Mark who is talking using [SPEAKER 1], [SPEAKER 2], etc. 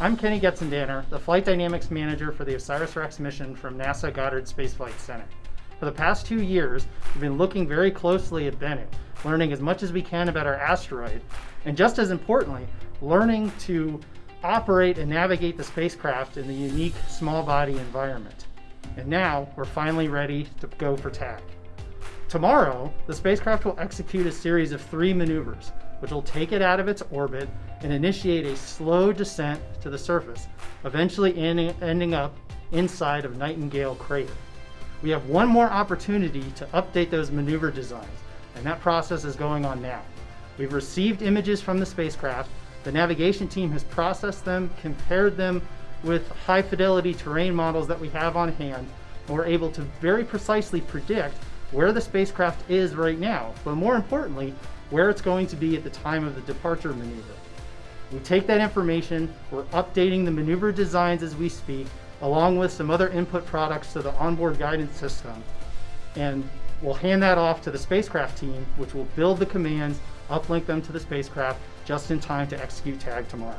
[SPEAKER 1] I'm Kenny Getzendanner, the Flight Dynamics Manager for the OSIRIS-REx mission from NASA Goddard Space Flight Center. For the past two years, we've been looking very closely at Bennu, learning as much as we can about our asteroid, and just as importantly, learning to operate and navigate the spacecraft in the unique small body environment. And now, we're finally ready to go for tag. Tomorrow, the spacecraft will execute a series of three maneuvers, which will take it out of its orbit and initiate a slow descent to the surface, eventually ending up inside of Nightingale Crater. We have one more opportunity to update those maneuver designs, and that process is going on now. We've received images from the spacecraft, the navigation team has processed them, compared them with high fidelity terrain models that we have on hand, and we're able to very precisely predict where the spacecraft is right now, but more importantly, where it's going to be at the time of the departure maneuver. We take that information, we're updating the maneuver designs as we speak, along with some other input products to the onboard guidance system. And we'll hand that off to the spacecraft team, which will build the commands, uplink them to the spacecraft just in time to execute TAG tomorrow.